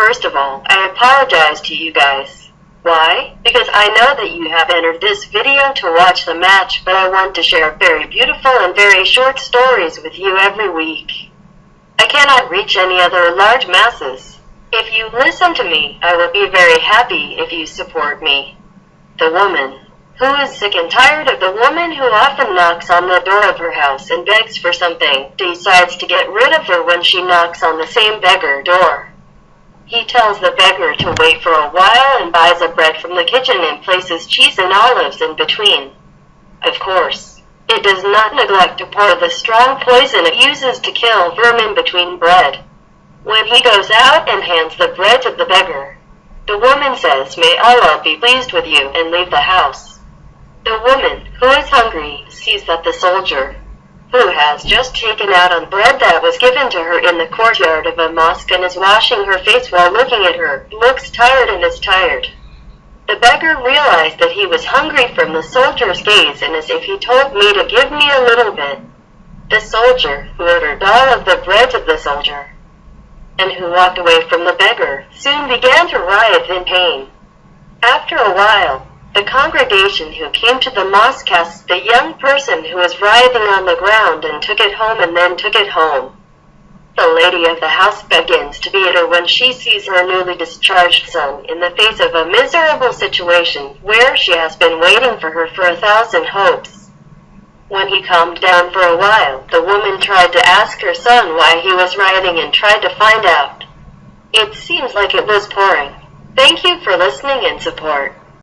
First of all, I apologize to you guys. Why? Because I know that you have entered this video to watch the match, but I want to share very beautiful and very short stories with you every week. I cannot reach any other large masses. If you listen to me, I will be very happy if you support me. The woman, who is sick and tired of the woman who often knocks on the door of her house and begs for something, decides to get rid of her when she knocks on the same beggar door. He tells the beggar to wait for a while and buys a bread from the kitchen and places cheese and olives in between. Of course, it does not neglect to pour the strong poison it uses to kill vermin between bread. When he goes out and hands the bread to the beggar, the woman says, May Allah be pleased with you, and leave the house. The woman, who is hungry, sees that the soldier, has just taken out on bread that was given to her in the courtyard of a mosque and is washing her face while looking at her, looks tired and is tired. The beggar realized that he was hungry from the soldier's gaze and as if he told me to give me a little bit. The soldier, who ordered all of the bread of the soldier, and who walked away from the beggar, soon began to writhe in pain. After a while, the congregation who came to the mosque cast the young person who was writhing on the ground and took it home and then took it home. The lady of the house begins to beat her when she sees her newly discharged son in the face of a miserable situation where she has been waiting for her for a thousand hopes. When he calmed down for a while, the woman tried to ask her son why he was writhing and tried to find out. It seems like it was pouring. Thank you for listening and support.